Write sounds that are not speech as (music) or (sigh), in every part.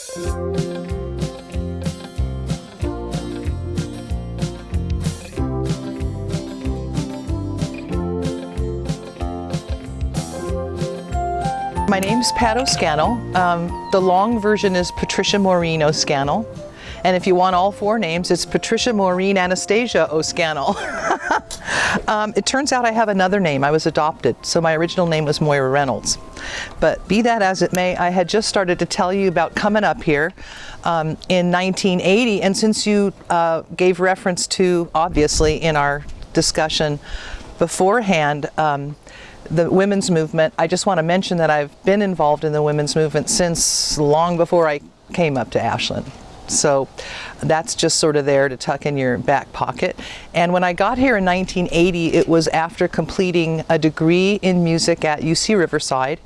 My name's Pat O'Scannell. Um, the long version is Patricia Maureen O'Scannell. And if you want all four names, it's Patricia Maureen Anastasia O'Scannell. (laughs) um, it turns out I have another name. I was adopted, so my original name was Moira Reynolds. But be that as it may, I had just started to tell you about coming up here um, in 1980, and since you uh, gave reference to, obviously, in our discussion beforehand, um, the women's movement, I just want to mention that I've been involved in the women's movement since long before I came up to Ashland. So that's just sort of there to tuck in your back pocket. And when I got here in 1980, it was after completing a degree in music at UC Riverside.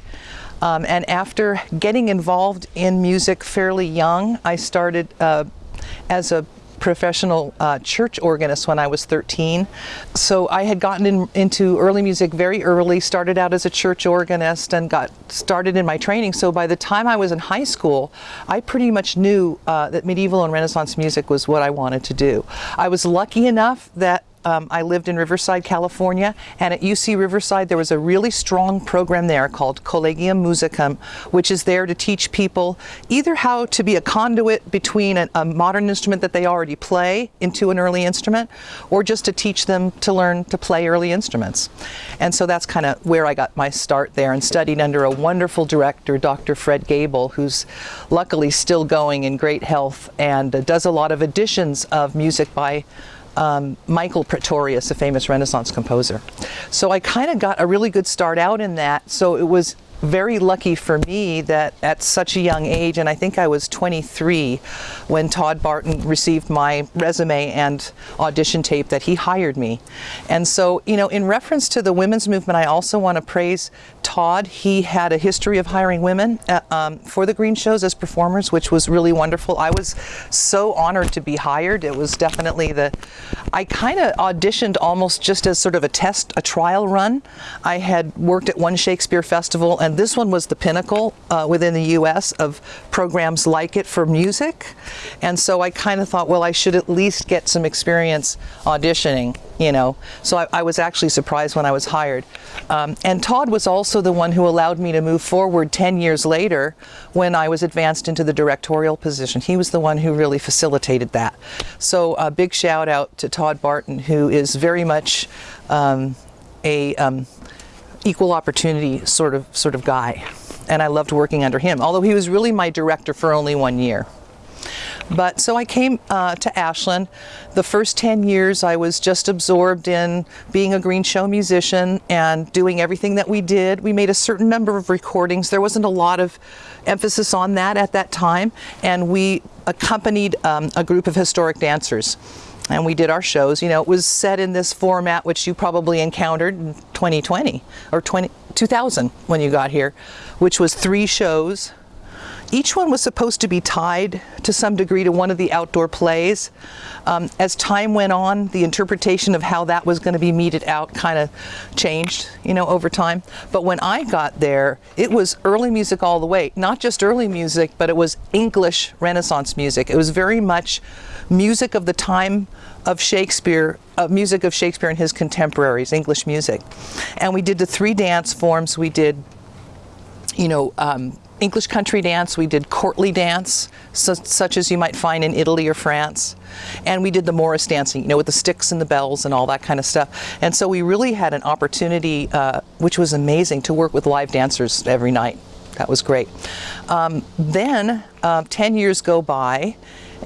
Um, and after getting involved in music fairly young, I started uh, as a professional uh, church organist when I was 13. So I had gotten in, into early music very early, started out as a church organist and got started in my training. So by the time I was in high school, I pretty much knew uh, that medieval and Renaissance music was what I wanted to do. I was lucky enough that um, I lived in Riverside, California, and at UC Riverside there was a really strong program there called Collegium Musicum, which is there to teach people either how to be a conduit between a, a modern instrument that they already play into an early instrument, or just to teach them to learn to play early instruments. And so that's kind of where I got my start there and studied under a wonderful director, Dr. Fred Gable, who's luckily still going in great health and uh, does a lot of editions of music by um, Michael Praetorius, a famous Renaissance composer. So I kind of got a really good start out in that. So it was very lucky for me that at such a young age, and I think I was 23 when Todd Barton received my resume and audition tape, that he hired me. And so, you know, in reference to the women's movement, I also want to praise Todd. He had a history of hiring women uh, um, for the Green Shows as performers, which was really wonderful. I was so honored to be hired. It was definitely the, I kind of auditioned almost just as sort of a test, a trial run. I had worked at one Shakespeare festival and this one was the pinnacle uh, within the U.S. of programs like it for music. And so I kind of thought, well, I should at least get some experience auditioning, you know. So I, I was actually surprised when I was hired. Um, and Todd was also the one who allowed me to move forward 10 years later when I was advanced into the directorial position. He was the one who really facilitated that. So a big shout out to Todd Barton, who is very much um, a um, equal opportunity sort of sort of guy. And I loved working under him although he was really my director for only one year. But so I came uh, to Ashland. The first 10 years I was just absorbed in being a green show musician and doing everything that we did. We made a certain number of recordings. There wasn't a lot of emphasis on that at that time. And we accompanied um, a group of historic dancers. And we did our shows. You know, it was set in this format which you probably encountered 2020 or 20, 2000 when you got here, which was three shows. Each one was supposed to be tied to some degree to one of the outdoor plays. Um, as time went on, the interpretation of how that was going to be meted out kind of changed, you know, over time. But when I got there, it was early music all the way. Not just early music, but it was English Renaissance music. It was very much music of the time of Shakespeare, uh, music of Shakespeare and his contemporaries, English music. And we did the three dance forms. We did, you know, um, English country dance, we did courtly dance, su such as you might find in Italy or France. And we did the Morris dancing, you know, with the sticks and the bells and all that kind of stuff. And so we really had an opportunity, uh, which was amazing, to work with live dancers every night. That was great. Um, then, uh, 10 years go by,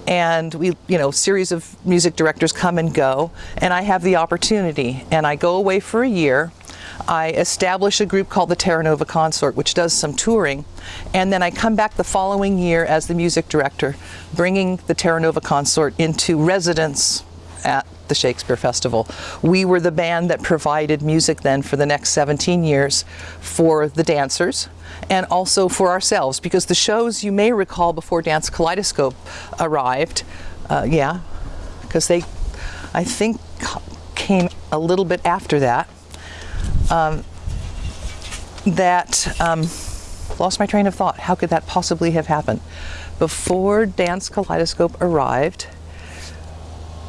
and we, you know, series of music directors come and go, and I have the opportunity, and I go away for a year. I establish a group called the Terra Nova Consort, which does some touring, and then I come back the following year as the music director, bringing the Terra Nova Consort into residence at the Shakespeare Festival. We were the band that provided music then for the next 17 years for the dancers and also for ourselves because the shows you may recall before Dance Kaleidoscope arrived, uh, yeah, because they, I think, came a little bit after that, um, that um, lost my train of thought. How could that possibly have happened? Before Dance Kaleidoscope arrived,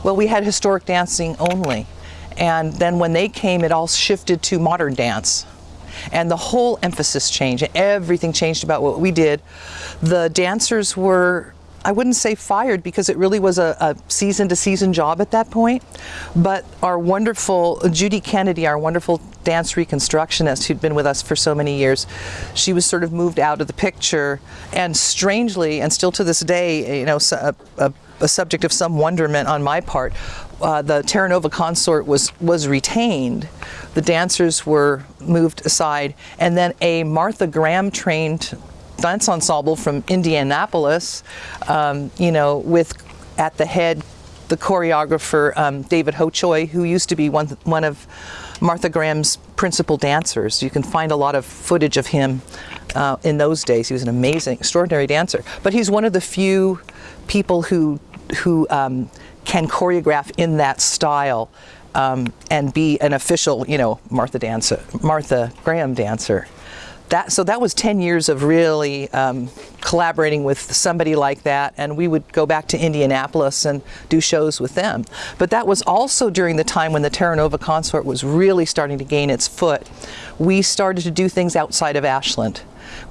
well, we had historic dancing only. And then when they came, it all shifted to modern dance. And the whole emphasis changed. Everything changed about what we did. The dancers were I wouldn't say fired because it really was a, a, season to season job at that point. But our wonderful Judy Kennedy, our wonderful dance reconstructionist who'd been with us for so many years, she was sort of moved out of the picture. And strangely, and still to this day, you know, a, a, a subject of some wonderment on my part, uh, the Terra Nova consort was, was retained. The dancers were moved aside. And then a Martha Graham trained dance ensemble from Indianapolis, um, you know, with at the head the choreographer um, David Hochoy, who used to be one, one of Martha Graham's principal dancers. You can find a lot of footage of him uh, in those days. He was an amazing, extraordinary dancer. But he's one of the few people who, who um, can choreograph in that style um, and be an official, you know, Martha dancer, Martha Graham dancer that, so that was 10 years of really um, collaborating with somebody like that and we would go back to Indianapolis and do shows with them. But that was also during the time when the Terra Nova Consort was really starting to gain its foot. We started to do things outside of Ashland.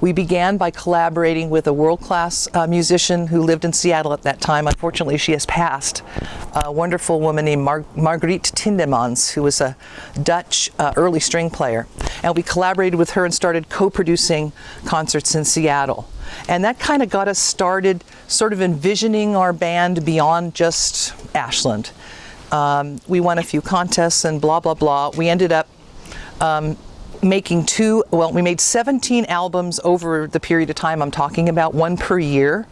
We began by collaborating with a world-class uh, musician who lived in Seattle at that time. Unfortunately, she has passed. A wonderful woman named Mar Margriet Tindemans, who was a Dutch uh, early string player. And we collaborated with her and started co-producing concerts in Seattle. And that kind of got us started sort of envisioning our band beyond just Ashland. Um, we won a few contests and blah, blah, blah. We ended up um, making two, well, we made 17 albums over the period of time I'm talking about, one per year.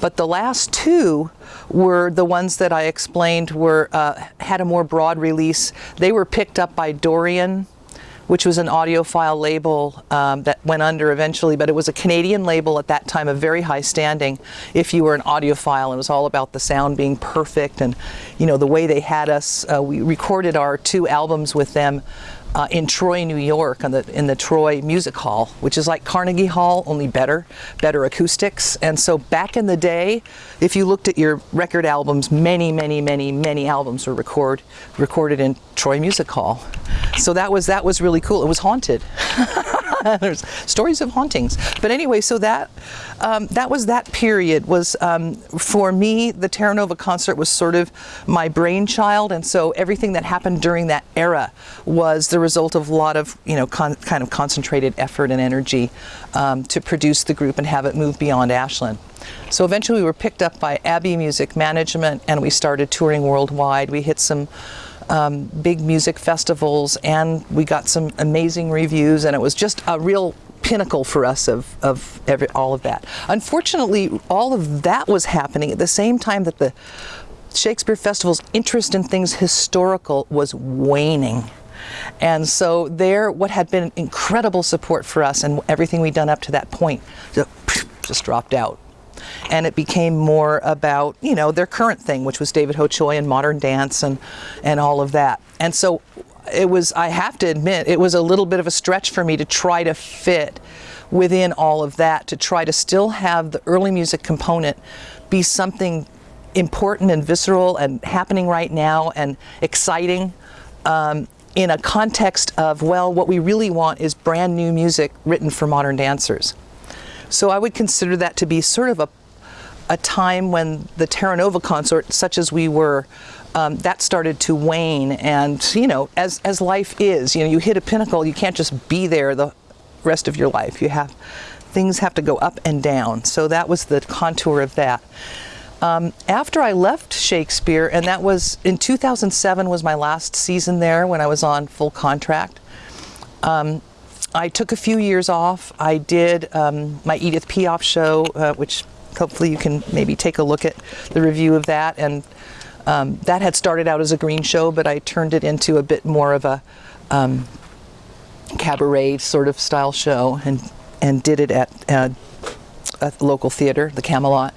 But the last two were the ones that I explained were uh, had a more broad release. They were picked up by Dorian, which was an audiophile label um, that went under eventually, but it was a Canadian label at that time of very high standing if you were an audiophile. It was all about the sound being perfect and, you know, the way they had us. Uh, we recorded our two albums with them uh, in Troy, New York, the, in the Troy Music Hall, which is like Carnegie Hall, only better, better acoustics. And so back in the day, if you looked at your record albums, many, many, many, many albums were record, recorded in Troy Music Hall. So that was, that was really cool. It was haunted. (laughs) (laughs) There's stories of hauntings. But anyway, so that um, that was that period. Was um, for me, the Terra Nova consort was sort of my brainchild, and so everything that happened during that era was the result of a lot of you know kind of concentrated effort and energy um, to produce the group and have it move beyond Ashland. So eventually we were picked up by Abbey Music Management and we started touring worldwide. We hit some um, big music festivals and we got some amazing reviews and it was just a real pinnacle for us of, of every, all of that. Unfortunately, all of that was happening at the same time that the Shakespeare Festival's interest in things historical was waning. And so there, what had been incredible support for us and everything we'd done up to that point just dropped out and it became more about you know their current thing which was David Hochoy and modern dance and and all of that and so it was I have to admit it was a little bit of a stretch for me to try to fit within all of that to try to still have the early music component be something important and visceral and happening right now and exciting um, in a context of well what we really want is brand new music written for modern dancers. So I would consider that to be sort of a, a time when the Terra Nova consort, such as we were, um, that started to wane. And, you know, as, as life is, you know, you hit a pinnacle, you can't just be there the rest of your life. You have, things have to go up and down. So that was the contour of that. Um, after I left Shakespeare, and that was in 2007 was my last season there when I was on full contract. Um, I took a few years off. I did um, my Edith Piaf show, uh, which hopefully you can maybe take a look at the review of that. And um, that had started out as a green show, but I turned it into a bit more of a um, cabaret sort of style show and, and did it at uh, a local theater, the Camelot.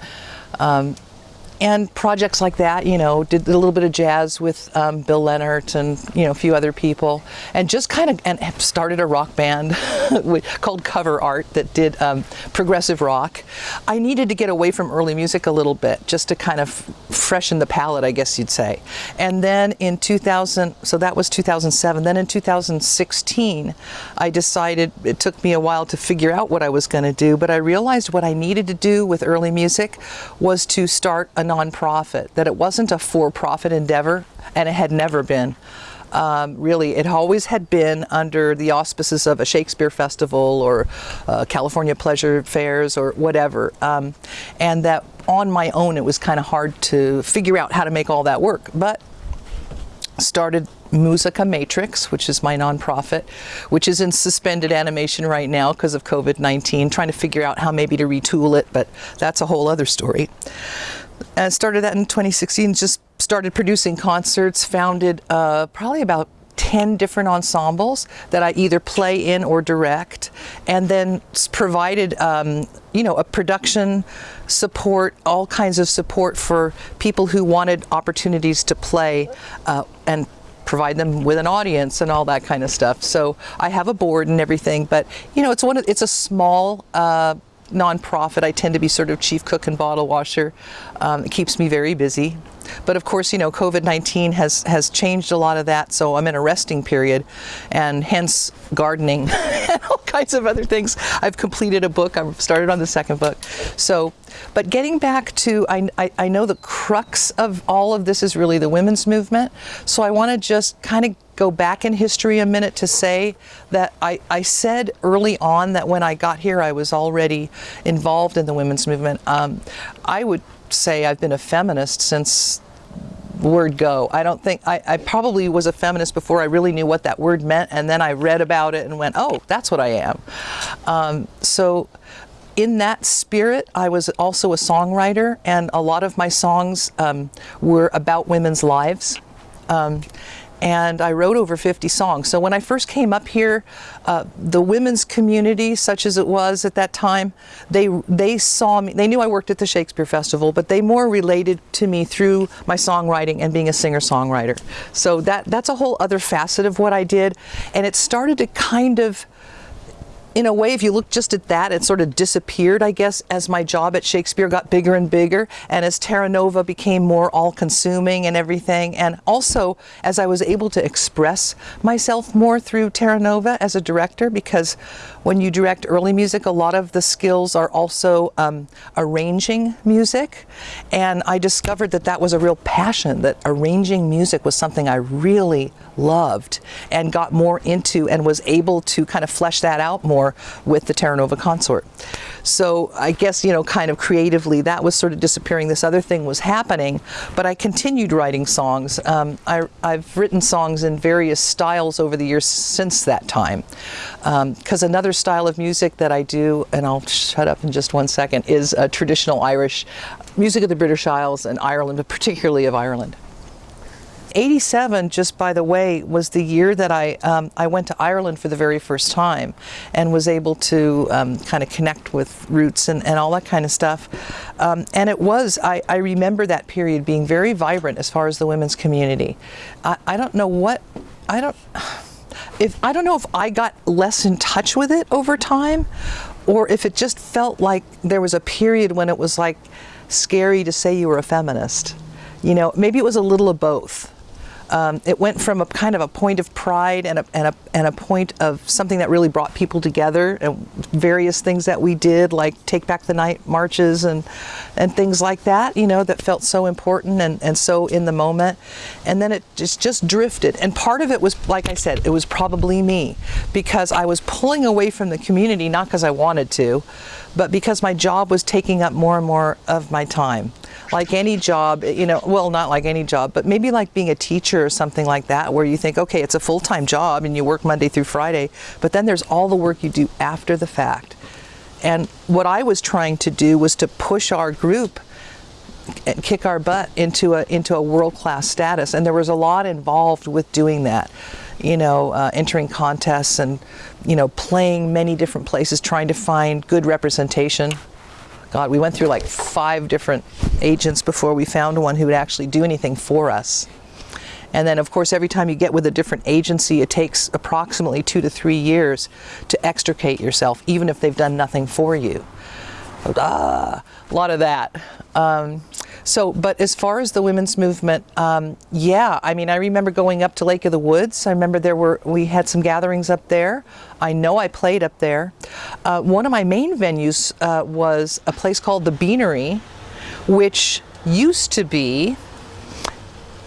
And projects like that, you know, did a little bit of jazz with um, Bill Leonard and you know a few other people, and just kind of and started a rock band (laughs) called Cover Art that did um, progressive rock. I needed to get away from early music a little bit just to kind of freshen the palate, I guess you'd say. And then in 2000, so that was 2007. Then in 2016, I decided it took me a while to figure out what I was going to do, but I realized what I needed to do with early music was to start a nonprofit, that it wasn't a for-profit endeavor, and it had never been. Um, really, it always had been under the auspices of a Shakespeare festival or uh, California Pleasure Fairs or whatever. Um, and that on my own, it was kind of hard to figure out how to make all that work. But started Musica Matrix, which is my nonprofit, which is in suspended animation right now because of COVID-19, trying to figure out how maybe to retool it, but that's a whole other story. I started that in 2016, just started producing concerts, founded uh, probably about 10 different ensembles that I either play in or direct, and then provided, um, you know, a production support, all kinds of support for people who wanted opportunities to play uh, and provide them with an audience and all that kind of stuff. So I have a board and everything, but you know, it's one of, it's a small uh, nonprofit. I tend to be sort of chief cook and bottle washer. Um, it keeps me very busy. But of course, you know, COVID-19 has, has changed a lot of that, so I'm in a resting period, and hence gardening (laughs) and all kinds of other things. I've completed a book, I've started on the second book. So, but getting back to, I, I, I know the crux of all of this is really the women's movement, so I want to just kind of go back in history a minute to say that I, I said early on that when I got here I was already involved in the women's movement. Um, I would say I've been a feminist since word go. I don't think, I, I, probably was a feminist before I really knew what that word meant and then I read about it and went, oh, that's what I am. Um, so in that spirit, I was also a songwriter and a lot of my songs um, were about women's lives. Um, and I wrote over 50 songs. So when I first came up here, uh, the women's community, such as it was at that time, they they saw me. They knew I worked at the Shakespeare Festival, but they more related to me through my songwriting and being a singer-songwriter. So that that's a whole other facet of what I did, and it started to kind of in a way, if you look just at that, it sort of disappeared, I guess, as my job at Shakespeare got bigger and bigger, and as Terra Nova became more all-consuming and everything, and also as I was able to express myself more through Terra Nova as a director, because when you direct early music, a lot of the skills are also um, arranging music, and I discovered that that was a real passion, that arranging music was something I really loved and got more into and was able to kind of flesh that out more more with the Terra Nova Consort. So I guess, you know, kind of creatively that was sort of disappearing. This other thing was happening, but I continued writing songs. Um, I, have written songs in various styles over the years since that time. Because um, another style of music that I do, and I'll shut up in just one second, is traditional Irish music of the British Isles and Ireland, but particularly of Ireland. 87, just by the way, was the year that I, um, I went to Ireland for the very first time and was able to um, kind of connect with roots and, and all that kind of stuff. Um, and it was, I, I remember that period being very vibrant as far as the women's community. I, I don't know what, I don't, if, I don't know if I got less in touch with it over time or if it just felt like there was a period when it was like scary to say you were a feminist. You know, maybe it was a little of both. Um, it went from a kind of a point of pride and a, and, a, and a point of something that really brought people together and various things that we did like take back the night marches and and things like that you know that felt so important and, and so in the moment. And then it just just drifted. And part of it was like I said it was probably me because I was pulling away from the community not because I wanted to but because my job was taking up more and more of my time like any job, you know, well, not like any job, but maybe like being a teacher or something like that, where you think, okay, it's a full-time job and you work Monday through Friday, but then there's all the work you do after the fact. And what I was trying to do was to push our group and kick our butt into a into a world-class status and there was a lot involved with doing that you know uh, entering contests and you know playing many different places trying to find good representation God, we went through like five different agents before we found one who would actually do anything for us. And then, of course, every time you get with a different agency, it takes approximately two to three years to extricate yourself, even if they've done nothing for you. Ah, a lot of that. Um, so, but as far as the women's movement, um, yeah, I mean, I remember going up to Lake of the Woods. I remember there were, we had some gatherings up there. I know I played up there. Uh, one of my main venues uh, was a place called the Beanery, which used to be,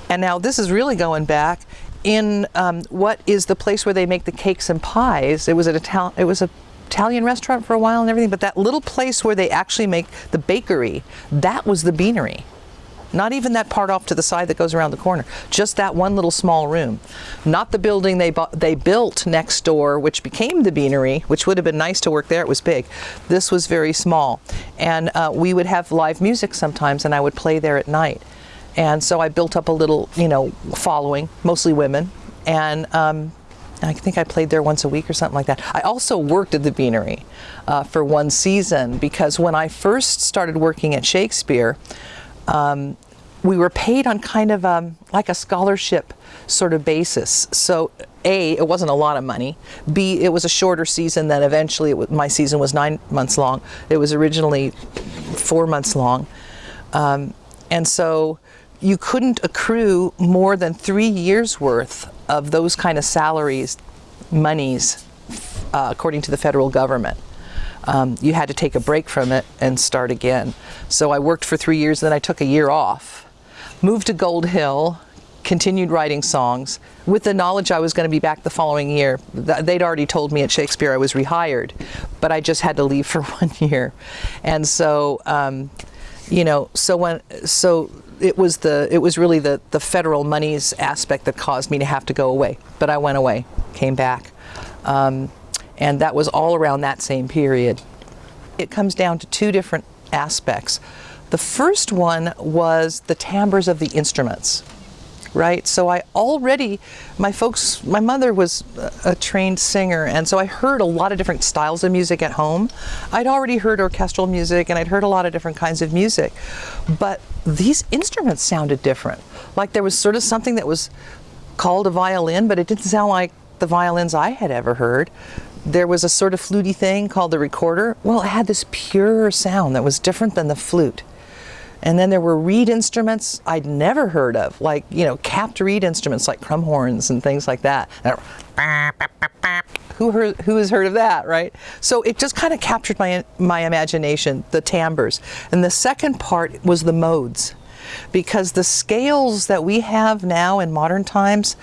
and now this is really going back, in um, what is the place where they make the cakes and pies. It was an Italian, it was a Italian restaurant for a while and everything, but that little place where they actually make the bakery, that was the beanery. Not even that part off to the side that goes around the corner. Just that one little small room. Not the building they bought, they built next door, which became the beanery, which would have been nice to work there. It was big. This was very small, and uh, we would have live music sometimes, and I would play there at night. And so I built up a little, you know, following, mostly women, and um, I think I played there once a week or something like that. I also worked at the Beanery uh, for one season because when I first started working at Shakespeare, um, we were paid on kind of um, like a scholarship sort of basis. So A, it wasn't a lot of money. B, it was a shorter season than eventually it, my season was nine months long. It was originally four months long. Um, and so you couldn't accrue more than three years worth of those kind of salaries, monies, uh, according to the federal government. Um, you had to take a break from it and start again. So I worked for three years, then I took a year off, moved to Gold Hill, continued writing songs with the knowledge I was going to be back the following year. They'd already told me at Shakespeare I was rehired, but I just had to leave (laughs) for one year. And so, um, you know, so when, so it was the it was really the the federal monies aspect that caused me to have to go away. But I went away, came back, um, and that was all around that same period. It comes down to two different aspects. The first one was the timbres of the instruments right? So I already, my folks, my mother was a trained singer, and so I heard a lot of different styles of music at home. I'd already heard orchestral music, and I'd heard a lot of different kinds of music, but these instruments sounded different. Like there was sort of something that was called a violin, but it didn't sound like the violins I had ever heard. There was a sort of fluty thing called the recorder. Well, it had this pure sound that was different than the flute. And then there were reed instruments I'd never heard of, like, you know, capped reed instruments like crumhorns and things like that. Who, heard, who has heard of that, right? So it just kind of captured my, my imagination, the timbres. And the second part was the modes. Because the scales that we have now in modern times,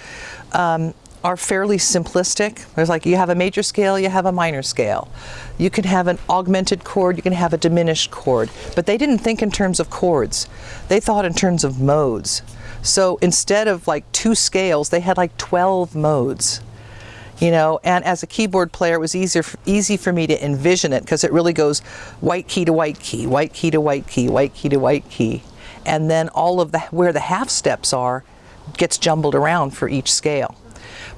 um, are fairly simplistic. There's like you have a major scale, you have a minor scale. You can have an augmented chord, you can have a diminished chord. But they didn't think in terms of chords. They thought in terms of modes. So instead of like two scales, they had like 12 modes. You know, and as a keyboard player, it was easier, easy for me to envision it because it really goes white key to white key, white key to white key, white key to white key. And then all of the, where the half steps are, gets jumbled around for each scale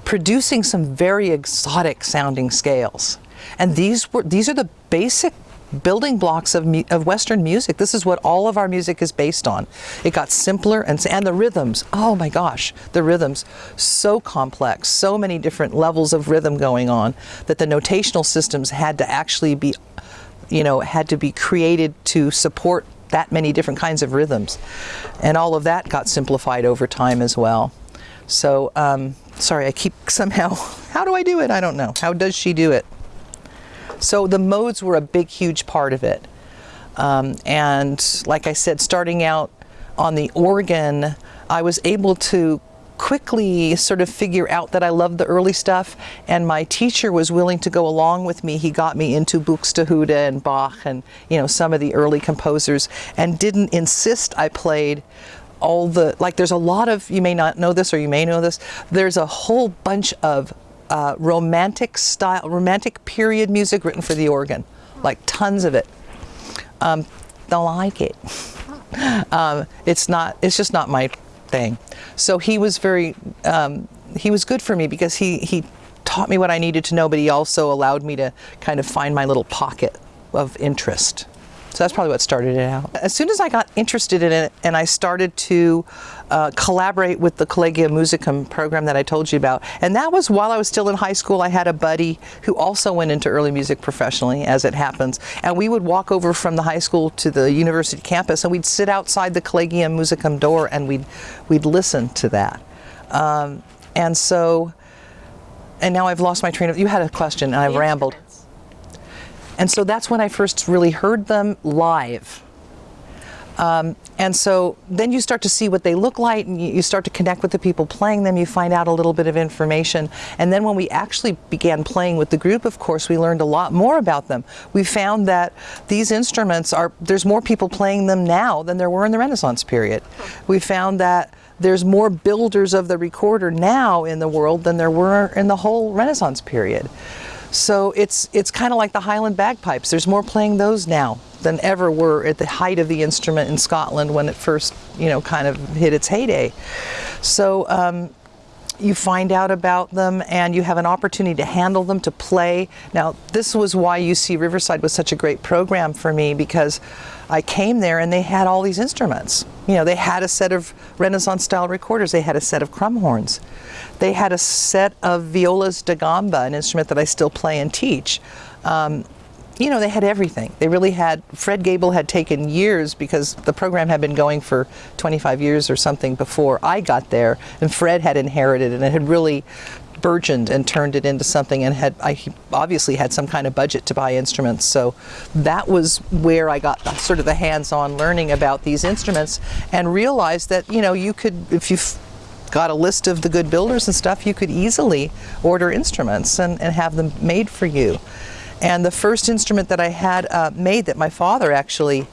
producing some very exotic sounding scales. And these were these are the basic building blocks of, of Western music. This is what all of our music is based on. It got simpler and, and the rhythms, oh my gosh, the rhythms, so complex, so many different levels of rhythm going on that the notational systems had to actually be, you know, had to be created to support that many different kinds of rhythms. And all of that got simplified over time as well. So, um, sorry, I keep (laughs) somehow, how do I do it? I don't know. How does she do it? So the modes were a big, huge part of it. Um, and like I said, starting out on the organ, I was able to quickly sort of figure out that I loved the early stuff and my teacher was willing to go along with me. He got me into Buxtehude and Bach and you know some of the early composers and didn't insist I played all the, like there's a lot of, you may not know this or you may know this, there's a whole bunch of uh, romantic style, romantic period music written for the organ, like tons of it. Um, don't like it. (laughs) um, it's not, it's just not my thing. So he was very, um, he was good for me because he, he taught me what I needed to know, but he also allowed me to kind of find my little pocket of interest. So that's probably what started it out. As soon as I got interested in it and I started to uh, collaborate with the Collegium Musicum program that I told you about, and that was while I was still in high school, I had a buddy who also went into early music professionally, as it happens, and we would walk over from the high school to the university campus and we'd sit outside the Collegium Musicum door and we'd, we'd listen to that. Um, and so, and now I've lost my train of, you had a question and I've rambled. And so that's when I first really heard them live. Um, and so then you start to see what they look like and you, you start to connect with the people playing them. You find out a little bit of information. And then when we actually began playing with the group, of course, we learned a lot more about them. We found that these instruments are, there's more people playing them now than there were in the Renaissance period. We found that there's more builders of the recorder now in the world than there were in the whole Renaissance period. So it's, it's kind of like the Highland bagpipes. There's more playing those now than ever were at the height of the instrument in Scotland when it first, you know, kind of hit its heyday. So um, you find out about them and you have an opportunity to handle them, to play. Now, this was why UC Riverside was such a great program for me because I came there and they had all these instruments. You know, they had a set of Renaissance style recorders, they had a set of crumhorns, they had a set of violas da gamba, an instrument that I still play and teach. Um, you know, they had everything. They really had, Fred Gable had taken years because the program had been going for 25 years or something before I got there, and Fred had inherited it and it had really burgeoned and turned it into something and had I obviously had some kind of budget to buy instruments. So that was where I got sort of the hands-on learning about these instruments and realized that you know you could if you got a list of the good builders and stuff you could easily order instruments and, and have them made for you. And the first instrument that I had uh, made that my father actually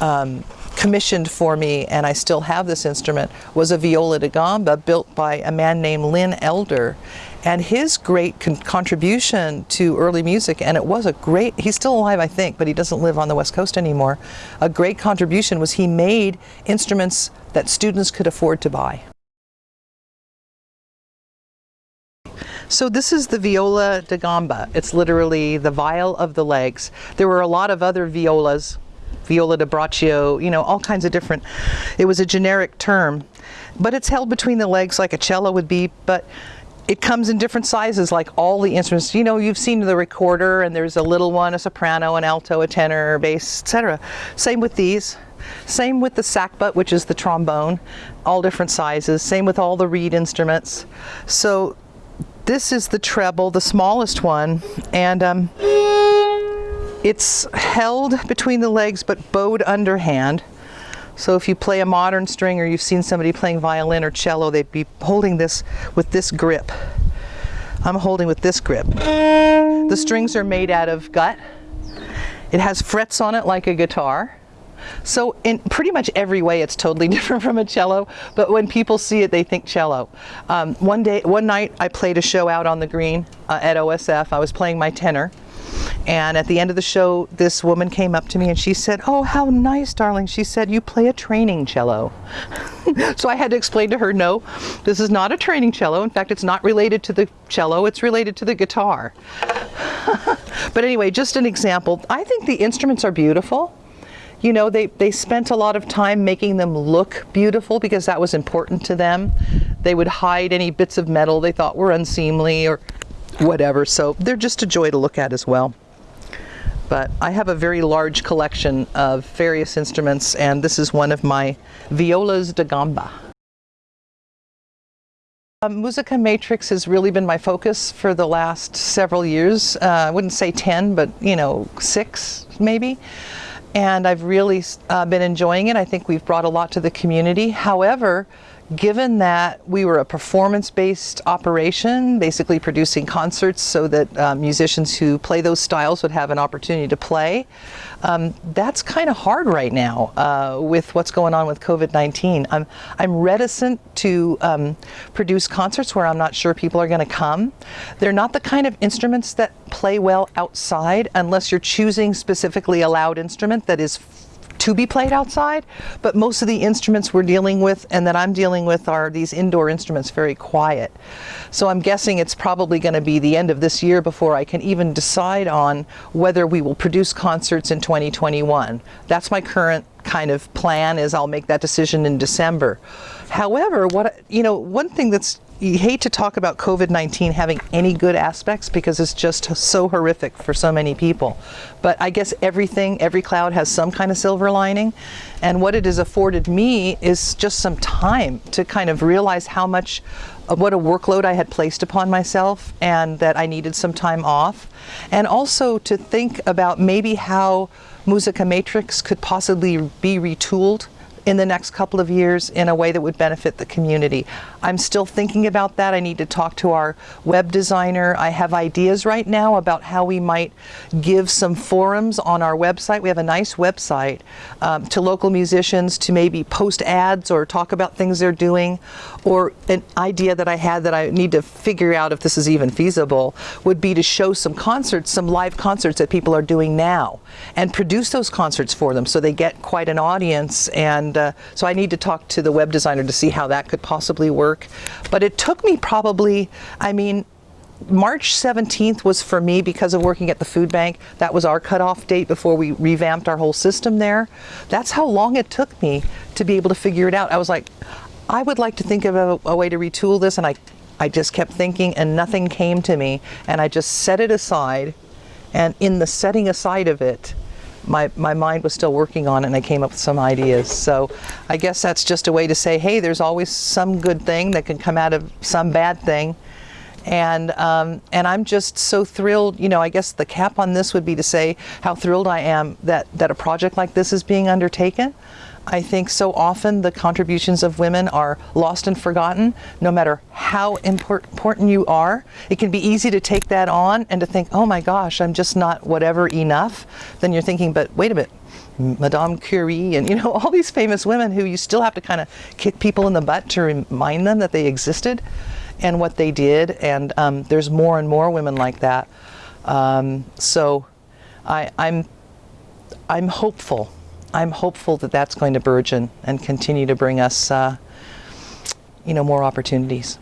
um, commissioned for me, and I still have this instrument, was a viola da gamba built by a man named Lynn Elder. And his great con contribution to early music, and it was a great, he's still alive I think, but he doesn't live on the West Coast anymore, a great contribution was he made instruments that students could afford to buy. So this is the viola da gamba. It's literally the viol of the legs. There were a lot of other violas, viola da braccio, you know, all kinds of different, it was a generic term. But it's held between the legs like a cello would be, but it comes in different sizes like all the instruments. You know, you've seen the recorder and there's a little one, a soprano, an alto, a tenor, bass, etc. Same with these. Same with the sackbut, which is the trombone, all different sizes. Same with all the reed instruments. So this is the treble, the smallest one, and um, it's held between the legs but bowed underhand. So if you play a modern string or you've seen somebody playing violin or cello, they'd be holding this with this grip. I'm holding with this grip. The strings are made out of gut. It has frets on it like a guitar. So in pretty much every way, it's totally (laughs) different from a cello. But when people see it, they think cello. Um, one day, one night, I played a show out on the green uh, at OSF. I was playing my tenor. And at the end of the show, this woman came up to me and she said, oh, how nice, darling. She said, you play a training cello. (laughs) so I had to explain to her, no, this is not a training cello. In fact, it's not related to the cello, it's related to the guitar. (laughs) but anyway, just an example. I think the instruments are beautiful you know, they, they spent a lot of time making them look beautiful because that was important to them. They would hide any bits of metal they thought were unseemly or whatever. So they're just a joy to look at as well. But I have a very large collection of various instruments and this is one of my violas da gamba. Um, Musica Matrix has really been my focus for the last several years. Uh, I wouldn't say 10, but you know, six maybe and I've really uh, been enjoying it. I think we've brought a lot to the community. However, given that we were a performance-based operation, basically producing concerts so that uh, musicians who play those styles would have an opportunity to play, um, that's kind of hard right now uh, with what's going on with COVID-19. I'm, I'm reticent to um, produce concerts where I'm not sure people are going to come. They're not the kind of instruments that play well outside unless you're choosing specifically a loud instrument that is to be played outside, but most of the instruments we're dealing with and that I'm dealing with are these indoor instruments, very quiet. So I'm guessing it's probably going to be the end of this year before I can even decide on whether we will produce concerts in 2021. That's my current kind of plan is I'll make that decision in December. However, what you know, one thing that's you hate to talk about COVID-19 having any good aspects because it's just so horrific for so many people. But I guess everything, every cloud has some kind of silver lining. And what it has afforded me is just some time to kind of realize how much, uh, what a workload I had placed upon myself and that I needed some time off. And also to think about maybe how Musica Matrix could possibly be retooled in the next couple of years in a way that would benefit the community. I'm still thinking about that. I need to talk to our web designer. I have ideas right now about how we might give some forums on our website. We have a nice website um, to local musicians to maybe post ads or talk about things they're doing. Or an idea that I had that I need to figure out if this is even feasible would be to show some concerts, some live concerts that people are doing now and produce those concerts for them so they get quite an audience and uh, so I need to talk to the web designer to see how that could possibly work. But it took me probably, I mean, March 17th was for me because of working at the food bank. That was our cutoff date before we revamped our whole system there. That's how long it took me to be able to figure it out. I was like, I would like to think of a, a way to retool this and I, I just kept thinking and nothing came to me and I just set it aside and in the setting aside of it, my, my mind was still working on it and I came up with some ideas. So I guess that's just a way to say, hey, there's always some good thing that can come out of some bad thing. And, um, and I'm just so thrilled, you know, I guess the cap on this would be to say how thrilled I am that, that a project like this is being undertaken. I think so often the contributions of women are lost and forgotten, no matter how important you are. It can be easy to take that on and to think, oh my gosh, I'm just not whatever enough. Then you're thinking, but wait a minute, Madame Curie and you know (laughs) all these famous women who you still have to kind of kick people in the butt to remind them that they existed and what they did. And um, there's more and more women like that. Um, so I, I'm, I'm hopeful I'm hopeful that that's going to burgeon and continue to bring us, uh, you know, more opportunities.